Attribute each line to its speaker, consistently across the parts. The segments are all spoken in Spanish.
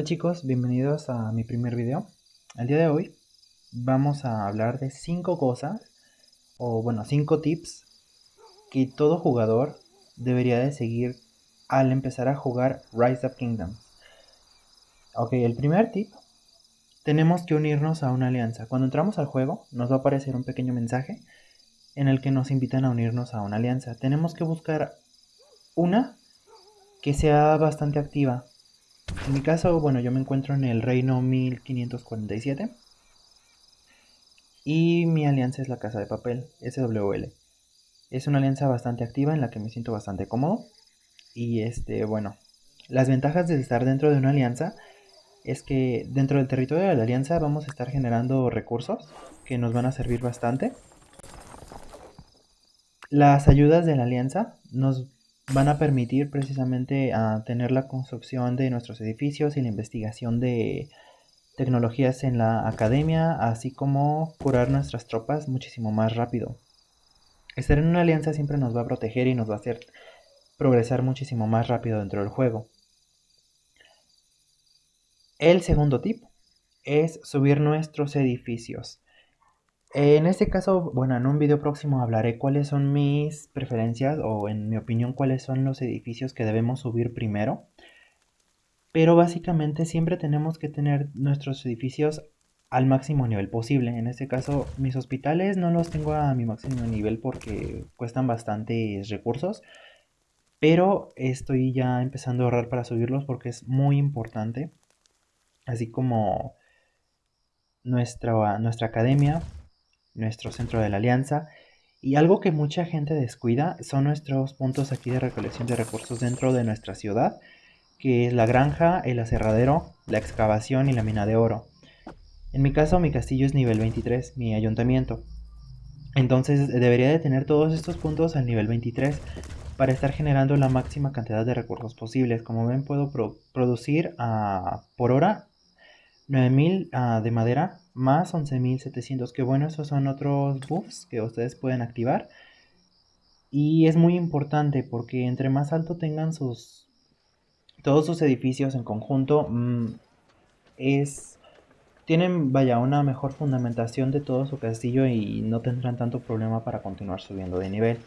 Speaker 1: Hola chicos, bienvenidos a mi primer video. El día de hoy vamos a hablar de 5 cosas, o bueno, 5 tips que todo jugador debería de seguir al empezar a jugar Rise of Kingdoms. Ok, el primer tip, tenemos que unirnos a una alianza. Cuando entramos al juego nos va a aparecer un pequeño mensaje en el que nos invitan a unirnos a una alianza. Tenemos que buscar una que sea bastante activa, en mi caso, bueno, yo me encuentro en el reino 1547 y mi alianza es la Casa de Papel, SWL. Es una alianza bastante activa en la que me siento bastante cómodo y este, bueno, las ventajas de estar dentro de una alianza es que dentro del territorio de la alianza vamos a estar generando recursos que nos van a servir bastante. Las ayudas de la alianza nos van a permitir precisamente a tener la construcción de nuestros edificios y la investigación de tecnologías en la academia, así como curar nuestras tropas muchísimo más rápido. Estar en una alianza siempre nos va a proteger y nos va a hacer progresar muchísimo más rápido dentro del juego. El segundo tip es subir nuestros edificios. En este caso, bueno, en un video próximo hablaré cuáles son mis preferencias o en mi opinión cuáles son los edificios que debemos subir primero. Pero básicamente siempre tenemos que tener nuestros edificios al máximo nivel posible. En este caso, mis hospitales no los tengo a mi máximo nivel porque cuestan bastantes recursos. Pero estoy ya empezando a ahorrar para subirlos porque es muy importante. Así como nuestra, nuestra academia nuestro centro de la alianza. Y algo que mucha gente descuida son nuestros puntos aquí de recolección de recursos dentro de nuestra ciudad, que es la granja, el aserradero, la excavación y la mina de oro. En mi caso, mi castillo es nivel 23, mi ayuntamiento. Entonces debería de tener todos estos puntos al nivel 23 para estar generando la máxima cantidad de recursos posibles. Como ven, puedo producir ah, por hora 9000 ah, de madera más 11.700. Que bueno, esos son otros buffs que ustedes pueden activar. Y es muy importante porque entre más alto tengan sus todos sus edificios en conjunto, mm, es tienen vaya una mejor fundamentación de todo su castillo y no tendrán tanto problema para continuar subiendo de nivel.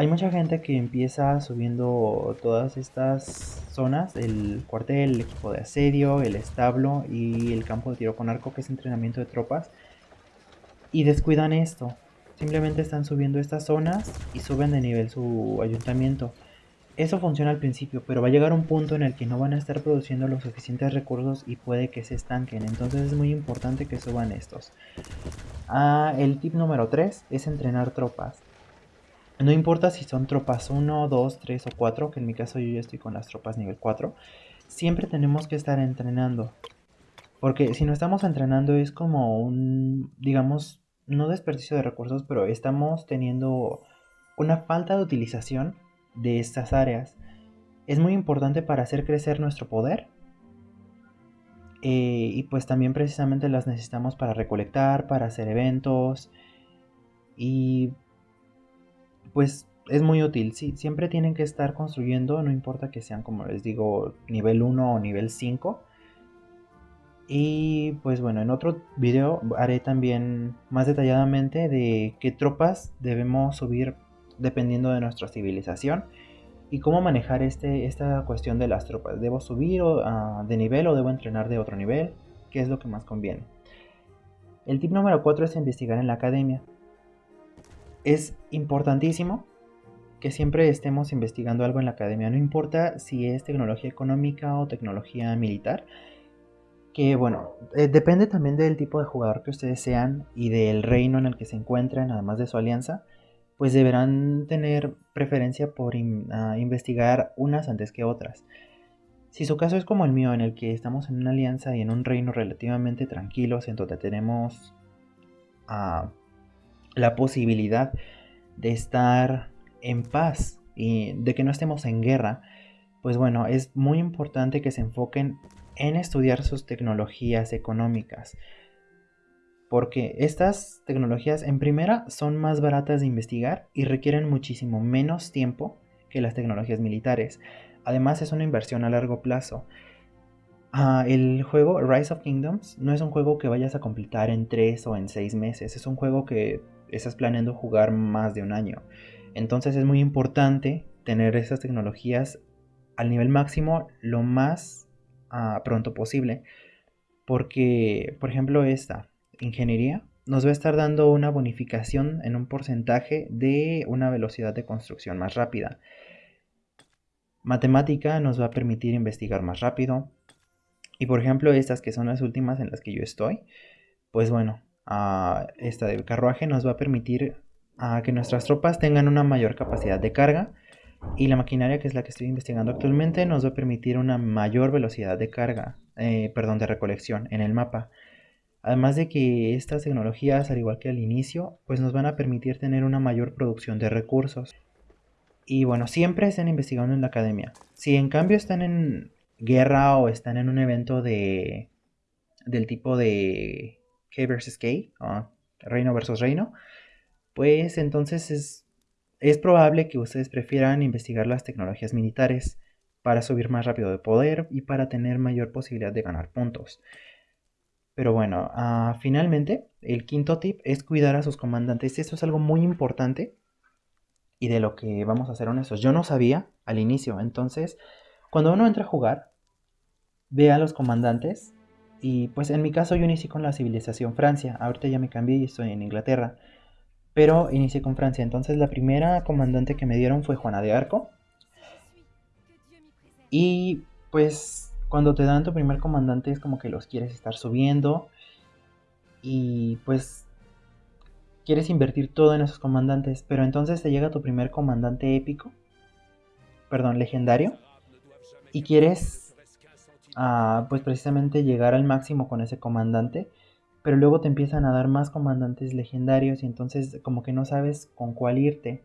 Speaker 1: Hay mucha gente que empieza subiendo todas estas zonas, el cuartel, el equipo de asedio, el establo y el campo de tiro con arco, que es entrenamiento de tropas, y descuidan esto. Simplemente están subiendo estas zonas y suben de nivel su ayuntamiento. Eso funciona al principio, pero va a llegar un punto en el que no van a estar produciendo los suficientes recursos y puede que se estanquen. Entonces es muy importante que suban estos. Ah, el tip número 3 es entrenar tropas. No importa si son tropas 1, 2, 3 o 4, que en mi caso yo ya estoy con las tropas nivel 4. Siempre tenemos que estar entrenando. Porque si no estamos entrenando es como un, digamos, no desperdicio de recursos, pero estamos teniendo una falta de utilización de estas áreas. Es muy importante para hacer crecer nuestro poder. Eh, y pues también precisamente las necesitamos para recolectar, para hacer eventos. Y pues es muy útil. Sí, siempre tienen que estar construyendo, no importa que sean, como les digo, nivel 1 o nivel 5. Y pues bueno, en otro video haré también más detalladamente de qué tropas debemos subir dependiendo de nuestra civilización y cómo manejar este, esta cuestión de las tropas. ¿Debo subir ah, de nivel o debo entrenar de otro nivel? ¿Qué es lo que más conviene? El tip número 4 es investigar en la academia es importantísimo que siempre estemos investigando algo en la academia, no importa si es tecnología económica o tecnología militar, que bueno, eh, depende también del tipo de jugador que ustedes sean y del reino en el que se encuentren, además de su alianza, pues deberán tener preferencia por ah, investigar unas antes que otras. Si su caso es como el mío, en el que estamos en una alianza y en un reino relativamente tranquilos, en donde tenemos a la posibilidad de estar en paz y de que no estemos en guerra, pues bueno, es muy importante que se enfoquen en estudiar sus tecnologías económicas. Porque estas tecnologías en primera son más baratas de investigar y requieren muchísimo menos tiempo que las tecnologías militares. Además es una inversión a largo plazo. Ah, el juego Rise of Kingdoms no es un juego que vayas a completar en 3 o en 6 meses, es un juego que estás planeando jugar más de un año. Entonces es muy importante tener esas tecnologías al nivel máximo lo más ah, pronto posible. Porque, por ejemplo, esta ingeniería nos va a estar dando una bonificación en un porcentaje de una velocidad de construcción más rápida. Matemática nos va a permitir investigar más rápido, y por ejemplo, estas que son las últimas en las que yo estoy, pues bueno, esta del carruaje nos va a permitir que nuestras tropas tengan una mayor capacidad de carga y la maquinaria que es la que estoy investigando actualmente nos va a permitir una mayor velocidad de carga, eh, perdón, de recolección en el mapa. Además de que estas tecnologías, al igual que al inicio, pues nos van a permitir tener una mayor producción de recursos. Y bueno, siempre estén investigando en la academia. Si en cambio están en, guerra o están en un evento de del tipo de K versus K, reino versus reino, pues entonces es, es probable que ustedes prefieran investigar las tecnologías militares para subir más rápido de poder y para tener mayor posibilidad de ganar puntos. Pero bueno, ah, finalmente, el quinto tip es cuidar a sus comandantes. Esto es algo muy importante y de lo que vamos a ser honestos. Yo no sabía al inicio, entonces, cuando uno entra a jugar, ve a los comandantes y pues en mi caso yo inicié con la civilización Francia, ahorita ya me cambié y estoy en Inglaterra, pero inicié con Francia, entonces la primera comandante que me dieron fue Juana de Arco. Y pues cuando te dan tu primer comandante es como que los quieres estar subiendo. Y pues quieres invertir todo en esos comandantes, pero entonces te llega tu primer comandante épico, perdón, legendario, y quieres pues precisamente llegar al máximo con ese comandante, pero luego te empiezan a dar más comandantes legendarios y entonces como que no sabes con cuál irte.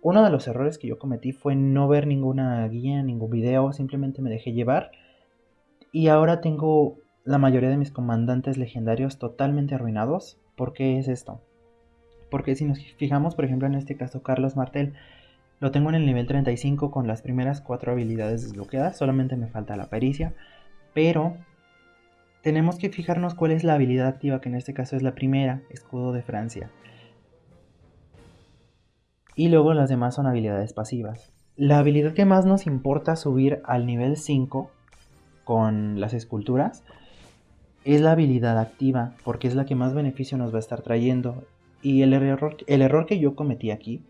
Speaker 1: Uno de los errores que yo cometí fue no ver ninguna guía, ningún video, simplemente me dejé llevar y ahora tengo la mayoría de mis comandantes legendarios totalmente arruinados. ¿Por qué es esto? Porque si nos fijamos, por ejemplo, en este caso Carlos Martel, lo tengo en el nivel 35 con las primeras cuatro habilidades desbloqueadas, solamente me falta la pericia, pero tenemos que fijarnos cuál es la habilidad activa, que en este caso es la primera, escudo de Francia. Y luego las demás son habilidades pasivas. La habilidad que más nos importa subir al nivel 5 con las esculturas es la habilidad activa, porque es la que más beneficio nos va a estar trayendo. Y el error, el error que yo cometí aquí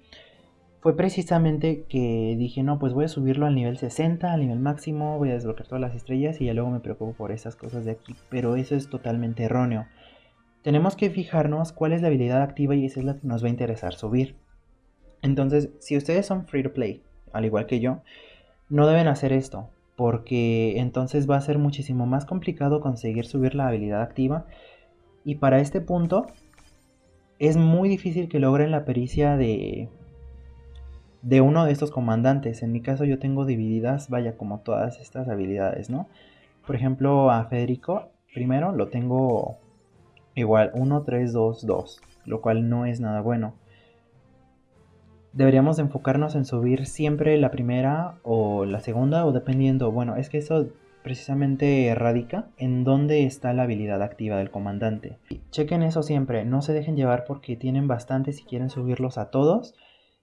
Speaker 1: fue precisamente que dije, no, pues voy a subirlo al nivel 60, al nivel máximo, voy a desbloquear todas las estrellas y ya luego me preocupo por esas cosas de aquí. Pero eso es totalmente erróneo. Tenemos que fijarnos cuál es la habilidad activa y esa es la que nos va a interesar subir. Entonces, si ustedes son free to play, al igual que yo, no deben hacer esto, porque entonces va a ser muchísimo más complicado conseguir subir la habilidad activa. Y para este punto, es muy difícil que logren la pericia de de uno de estos comandantes. En mi caso yo tengo divididas, vaya, como todas estas habilidades, ¿no? Por ejemplo, a Federico, primero lo tengo igual 1, 3, 2, 2, lo cual no es nada bueno. Deberíamos enfocarnos en subir siempre la primera o la segunda o dependiendo, bueno, es que eso precisamente radica en dónde está la habilidad activa del comandante. Chequen eso siempre, no se dejen llevar porque tienen bastante si quieren subirlos a todos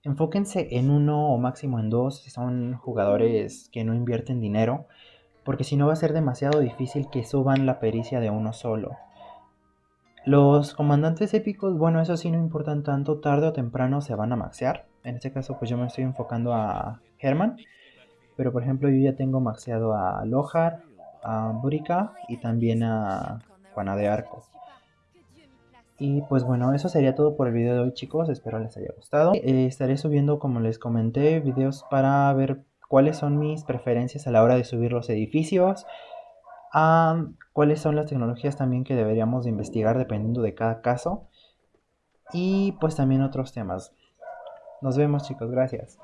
Speaker 1: enfóquense en uno o máximo en dos si son jugadores que no invierten dinero, porque si no va a ser demasiado difícil que suban la pericia de uno solo. Los comandantes épicos, bueno, eso sí no importan tanto, tarde o temprano se van a maxear. En este caso, pues yo me estoy enfocando a Herman, pero por ejemplo, yo ya tengo maxeado a Lohar, a Burika y también a Juana de Arco. Y pues bueno, eso sería todo por el video de hoy chicos, espero les haya gustado. Eh, estaré subiendo, como les comenté, videos para ver cuáles son mis preferencias a la hora de subir los edificios. cuáles son las tecnologías también que deberíamos de investigar dependiendo de cada caso. Y pues también otros temas. Nos vemos chicos, gracias.